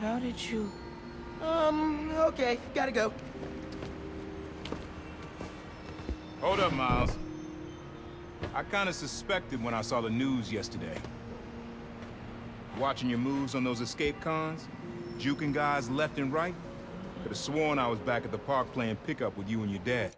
How did you... Um, okay, gotta go. Hold up, Miles. I kinda suspected when I saw the news yesterday. Watching your moves on those escape cons, juking guys left and right, could've sworn I was back at the park playing pickup with you and your dad.